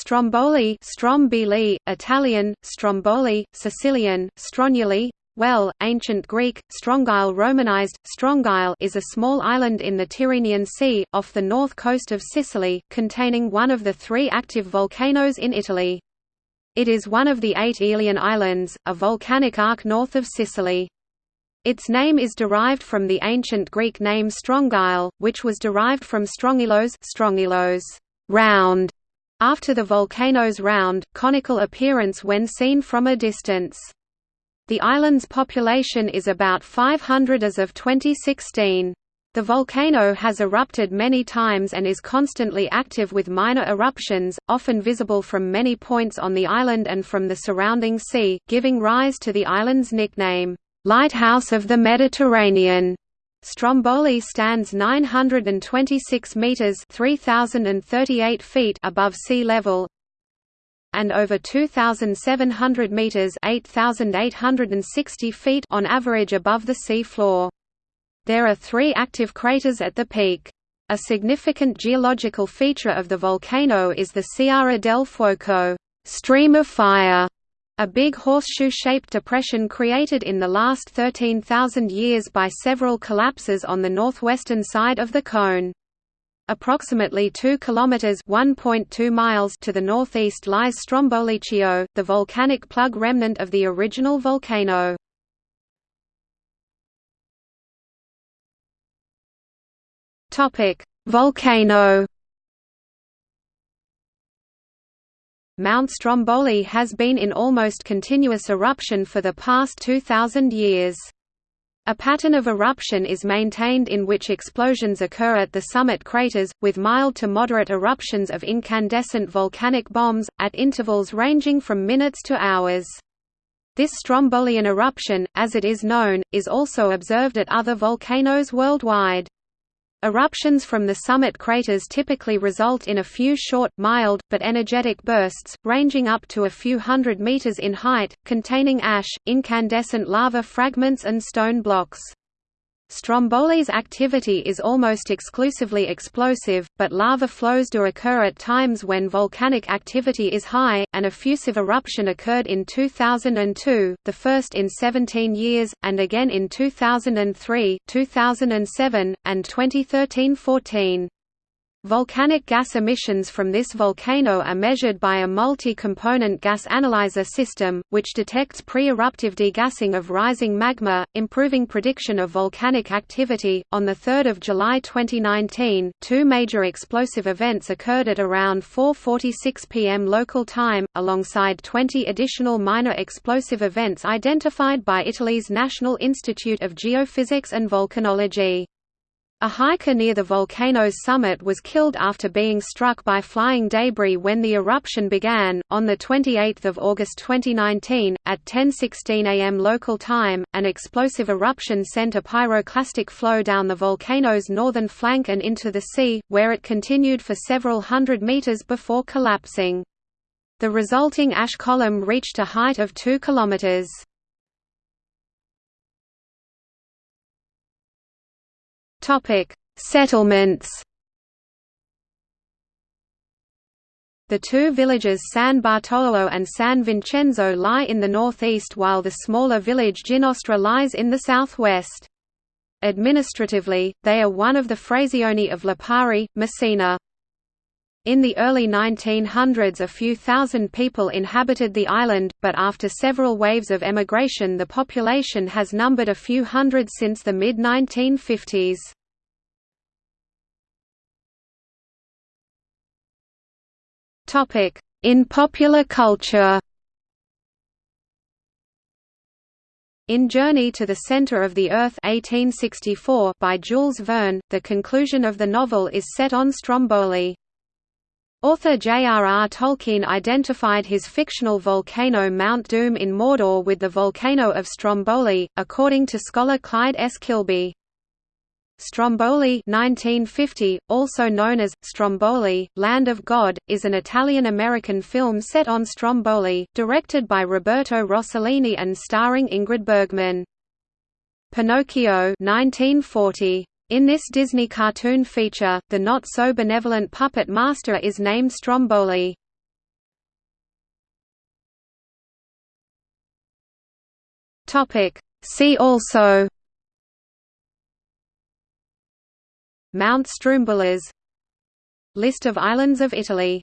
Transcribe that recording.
Stromboli Strombili, Italian, Stromboli, Sicilian, Stronguli, well, ancient Greek, Strongyle Romanized, Strongyle is a small island in the Tyrrhenian Sea, off the north coast of Sicily, containing one of the three active volcanoes in Italy. It is one of the eight Aeolian Islands, a volcanic arc north of Sicily. Its name is derived from the ancient Greek name Strongyle, which was derived from Strongylos, Strongylos round, after the volcano's round, conical appearance when seen from a distance. The island's population is about 500 as of 2016. The volcano has erupted many times and is constantly active with minor eruptions, often visible from many points on the island and from the surrounding sea, giving rise to the island's nickname, "'Lighthouse of the Mediterranean'". Stromboli stands 926 meters (3038 feet) above sea level, and over 2,700 metres 8,860 feet on average above the sea floor. There are three active craters at the peak. A significant geological feature of the volcano is the Sciara del Fuoco stream of fire", a big horseshoe-shaped depression created in the last 13,000 years by several collapses on the northwestern side of the cone. Approximately 2 kilometers (1.2 miles) to the northeast lies Strombolicchio, the volcanic plug remnant of the original volcano. Topic: Volcano Mount Stromboli has been in almost continuous eruption for the past 2,000 years. A pattern of eruption is maintained in which explosions occur at the summit craters, with mild to moderate eruptions of incandescent volcanic bombs, at intervals ranging from minutes to hours. This Strombolian eruption, as it is known, is also observed at other volcanoes worldwide. Eruptions from the summit craters typically result in a few short, mild, but energetic bursts, ranging up to a few hundred meters in height, containing ash, incandescent lava fragments and stone blocks. Stromboli's activity is almost exclusively explosive, but lava flows do occur at times when volcanic activity is high. An effusive eruption occurred in 2002, the first in 17 years, and again in 2003, 2007, and 2013–14. Volcanic gas emissions from this volcano are measured by a multi-component gas analyzer system, which detects pre-eruptive degassing of rising magma, improving prediction of volcanic activity. On the 3rd of July 2019, two major explosive events occurred at around 4:46 p.m. local time, alongside 20 additional minor explosive events identified by Italy's National Institute of Geophysics and Volcanology. A hiker near the volcano's summit was killed after being struck by flying debris when the eruption began. On the 28th of August 2019, at 10:16 a.m. local time, an explosive eruption sent a pyroclastic flow down the volcano's northern flank and into the sea, where it continued for several hundred meters before collapsing. The resulting ash column reached a height of 2 kilometers. Topic: Settlements. The two villages San Bartolomeo and San Vincenzo lie in the northeast while the smaller village Ginostra lies in the southwest. Administratively, they are one of the frazioni of Lipari, Messina. In the early 1900s a few thousand people inhabited the island, but after several waves of emigration the population has numbered a few hundred since the mid-1950s. Topic: In popular culture. In Journey to the Center of the Earth 1864 by Jules Verne, the conclusion of the novel is set on Stromboli. Author J.R.R. Tolkien identified his fictional volcano Mount Doom in Mordor with the volcano of Stromboli, according to scholar Clyde S. Kilby. Stromboli 1950, also known as, Stromboli, Land of God, is an Italian-American film set on Stromboli, directed by Roberto Rossellini and starring Ingrid Bergman. Pinocchio 1940. In this Disney cartoon feature, the not-so-benevolent puppet master is named Stromboli. See also Mount Stroomboulez List of islands of Italy